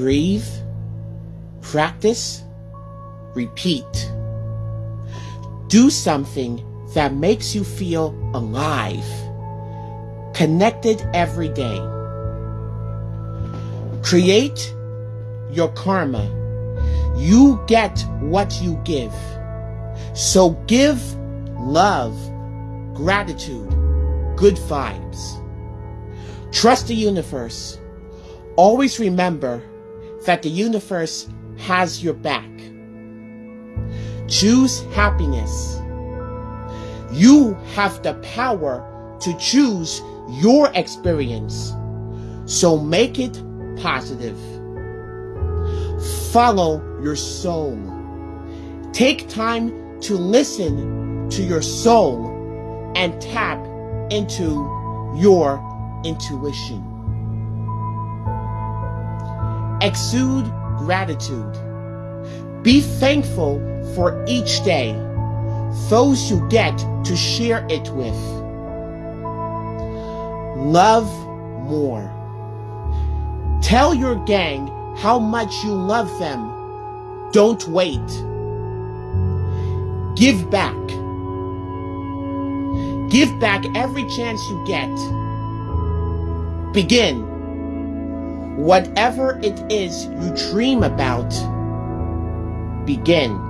breathe, practice, repeat. Do something that makes you feel alive, connected every day. Create your karma. You get what you give. So give love, gratitude, good vibes. Trust the universe. Always remember that the universe has your back. Choose happiness. You have the power to choose your experience. So make it positive. Follow your soul. Take time to listen to your soul and tap into your intuition. Exude gratitude. Be thankful for each day, those you get to share it with. Love more. Tell your gang how much you love them. Don't wait. Give back. Give back every chance you get. Begin. Whatever it is you dream about, begin.